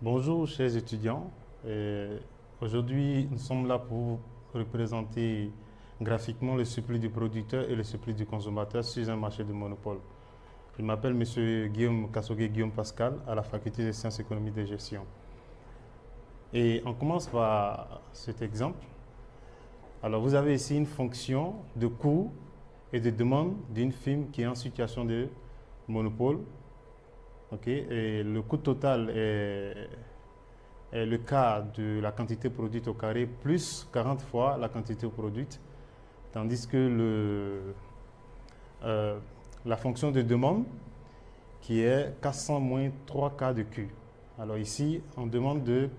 Bonjour chers étudiants. Aujourd'hui, nous sommes là pour représenter graphiquement le suppli du producteur et le suppli du consommateur sur un marché de monopole. Je m'appelle M. Guillaume Kassogué Guillaume Pascal à la faculté des sciences économiques de gestion. Et on commence par cet exemple. Alors vous avez ici une fonction de coût et de demande d'une firme qui est en situation de monopole et le coût total est, le cas de la quantité produite au carré plus 40 fois la quantité produite, tandis que le, euh, la fonction de demande qui est 400 moins 3 K de Q. Alors ici, on demande de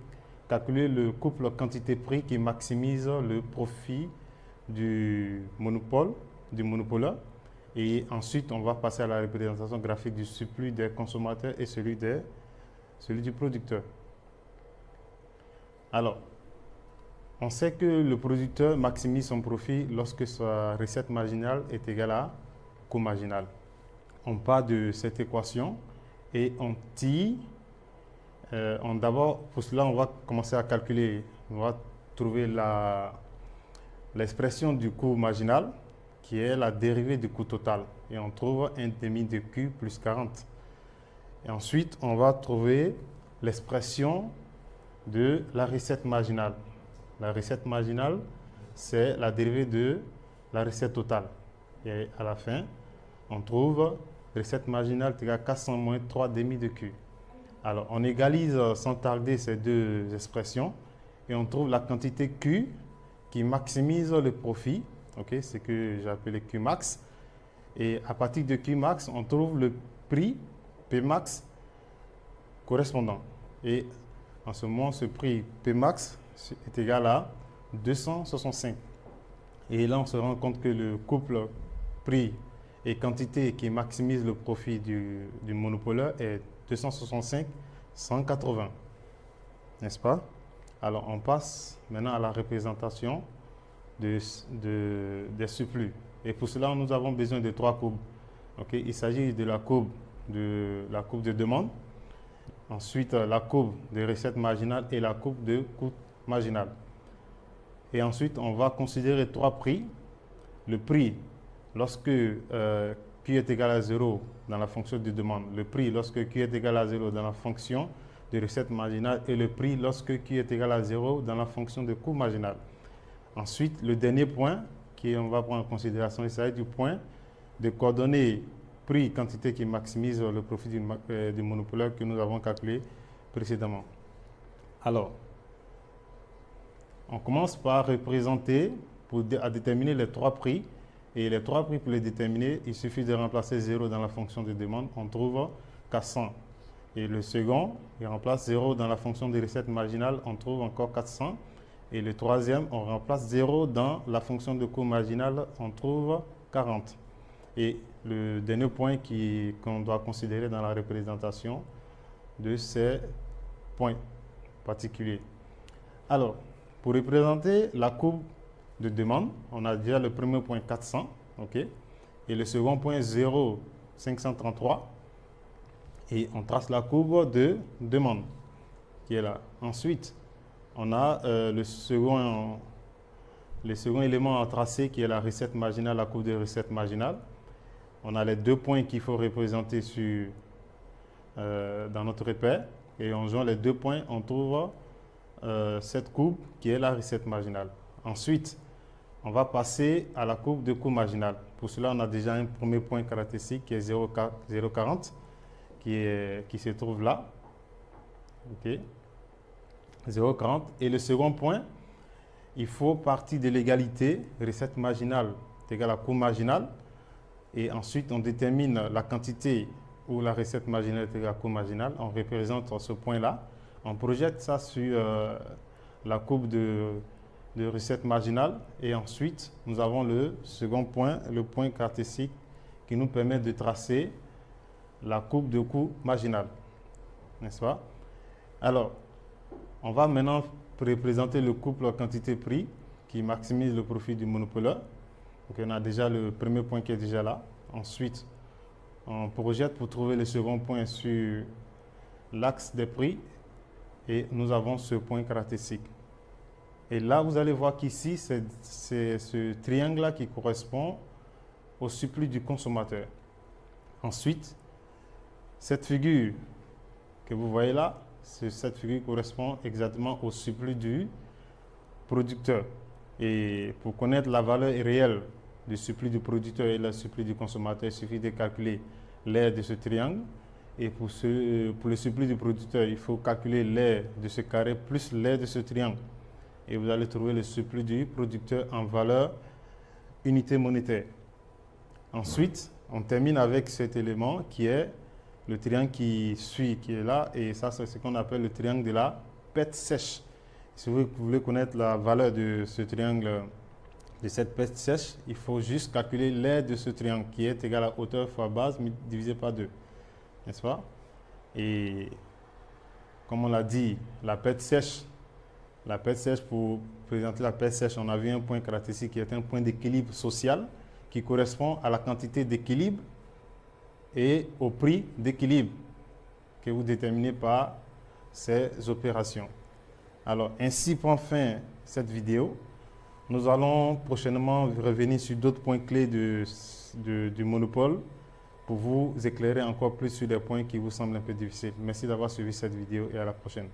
calculer le couple quantité-prix qui maximise le profit du monopole, du monopole et ensuite, on va passer à la représentation graphique du surplus des consommateurs et celui, celui du producteur. Alors, on sait que le producteur maximise son profit lorsque sa recette marginale est égale à coût marginal. On part de cette équation et on tire. Euh, D'abord, pour cela, on va commencer à calculer. On va trouver l'expression du coût marginal qui est la dérivée du coût total. Et on trouve un demi de Q plus 40. Et ensuite, on va trouver l'expression de la recette marginale. La recette marginale, c'est la dérivée de la recette totale. Et à la fin, on trouve recette marginale égale 400 moins 3 demi de Q. Alors, on égalise sans tarder ces deux expressions et on trouve la quantité Q qui maximise le profit c'est ce que j'ai appelé Qmax. Et à partir de Qmax, on trouve le prix Pmax correspondant. Et en ce moment, ce prix Pmax est égal à 265. Et là, on se rend compte que le couple prix et quantité qui maximise le profit du, du monopoleur est 265, 180. N'est-ce pas? Alors, on passe maintenant à la représentation de, des surplus. Et pour cela, nous avons besoin de trois courbes. Il s'agit de la courbe de, la courbe de demande, ensuite la courbe de recette marginale et la courbe de coût marginal. Et ensuite, on va considérer trois prix. Le prix lorsque euh, Q est égal à 0 dans la fonction de demande, le prix lorsque Q est égal à 0 dans la fonction de recette marginale et le prix lorsque Q est égal à 0 dans la fonction de coût marginal. Ensuite, le dernier point qu'on va prendre en considération, il s'agit du point de coordonnées prix quantité qui maximise le profit du, euh, du monopolaire que nous avons calculé précédemment. Alors, on commence par représenter pour à déterminer les trois prix. Et les trois prix, pour les déterminer, il suffit de remplacer 0 dans la fonction de demande. On trouve 400. Et le second, il remplace 0 dans la fonction de recette marginale. On trouve encore 400. Et le troisième, on remplace 0 dans la fonction de coût marginal, on trouve 40. Et le dernier point qu'on doit considérer dans la représentation de ces points particuliers. Alors, pour représenter la courbe de demande, on a déjà le premier point 400, ok, et le second point 0, 533, et on trace la courbe de demande qui est là. Ensuite, on a euh, le, second, le second élément à tracer qui est la recette marginale, la courbe de recette marginale. On a les deux points qu'il faut représenter sur, euh, dans notre repère. Et en jouant les deux points, on trouve euh, cette courbe qui est la recette marginale. Ensuite, on va passer à la courbe de coût marginal. Pour cela, on a déjà un premier point caractéristique qui est 0,40 qui, qui se trouve là. OK. 0,40. Et le second point, il faut partir de l'égalité, recette marginale est égale à coût marginal. Et ensuite, on détermine la quantité où la recette marginale est égale à coût marginal. On représente ce point-là. On projette ça sur euh, la courbe de, de, recette marginale. Et ensuite, nous avons le second point, le point cartésique qui nous permet de tracer la courbe de coût marginal. N'est-ce pas? Alors, on va maintenant représenter le couple quantité-prix qui maximise le profit du monopoleur. Donc on a déjà le premier point qui est déjà là. Ensuite, on projette pour trouver le second point sur l'axe des prix. et nous avons ce point caractéristique. Et là, vous allez voir qu'ici, c'est ce triangle-là qui correspond au suppli du consommateur. Ensuite, cette figure que vous voyez là, cette figure correspond exactement au suppli du producteur. Et pour connaître la valeur réelle du suppli du producteur et le suppli du consommateur, il suffit de calculer l'air de ce triangle. Et pour, le suppli du producteur, il faut calculer l'air de ce carré plus l'air de ce triangle. Et vous allez trouver le suppli du producteur en valeur unité monétaire. Ensuite, on termine avec cet élément qui est le triangle qui suit, qui est là. Et ça, c'est ce qu'on appelle le triangle de la pète sèche. Si vous voulez connaître la valeur de ce triangle, de cette pète sèche, il faut juste calculer l'aire de ce triangle qui est égal à hauteur fois base divisé par 2. N'est-ce pas? Et comme on l'a dit, la pète sèche, la pète sèche, pour présenter la pète sèche, on a vu un point caractéristique qui est un point d'équilibre social qui correspond à la quantité d'équilibre et au prix d'équilibre que vous déterminez par ces opérations. Alors, ainsi prend fin cette vidéo. Nous allons prochainement revenir sur d'autres points clés du monopole pour vous éclairer encore plus sur des points qui vous semblent un peu difficiles. Merci d'avoir suivi cette vidéo et à la prochaine.